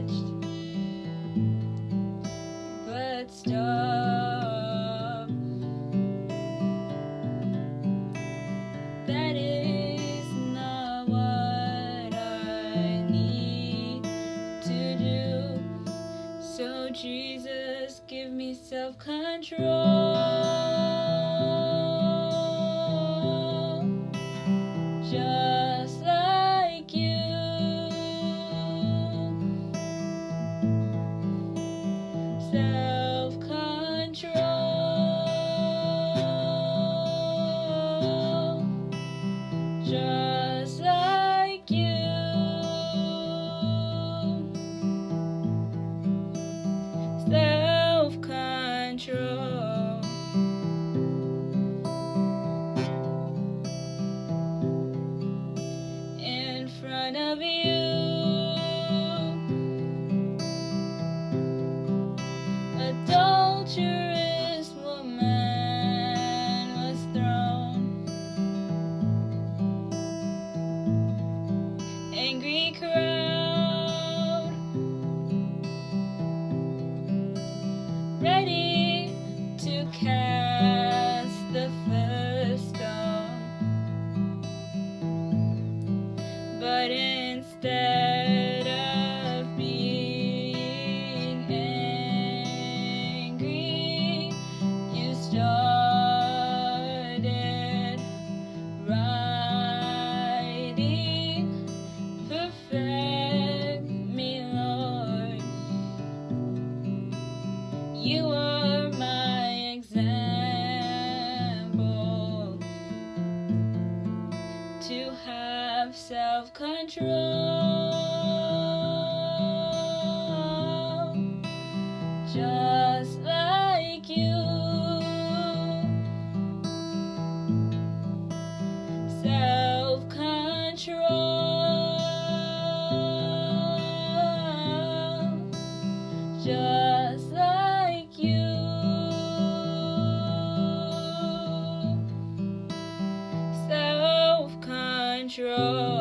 touched, but stop. That is not what I need to do. So, Jesus, give me self control. one of you. but instead of being angry, you started writing. Perfect me, Lord. You are my example to have have self-control. Just like control.